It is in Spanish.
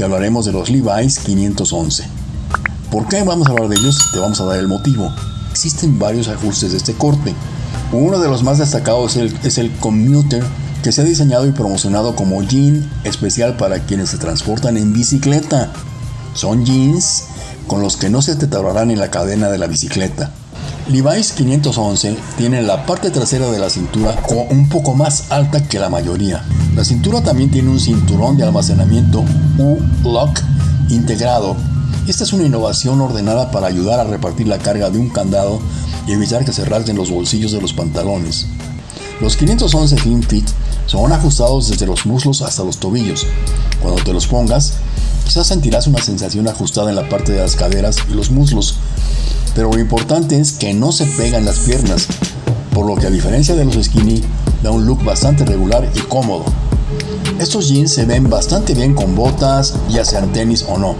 te hablaremos de los Levi's 511. ¿Por qué vamos a hablar de ellos? Te vamos a dar el motivo. Existen varios ajustes de este corte. Uno de los más destacados es el, Commuter, que se ha diseñado y promocionado como jean especial para quienes se transportan en bicicleta. Son jeans con los que no se te en la cadena de la bicicleta. Levi's 511 tiene la parte trasera de la cintura un poco más alta que la mayoría. La cintura también tiene un cinturón de almacenamiento U-Lock integrado. Esta es una innovación ordenada para ayudar a repartir la carga de un candado y evitar que se rasguen los bolsillos de los pantalones. Los 511 Slim Fit son ajustados desde los muslos hasta los tobillos. Cuando te los pongas, quizás sentirás una sensación ajustada en la parte de las caderas y los muslos, pero lo importante es que no se pegan las piernas, por lo que a diferencia de los skinny, da un look bastante regular y cómodo. Estos jeans se ven bastante bien con botas, ya sean tenis o no.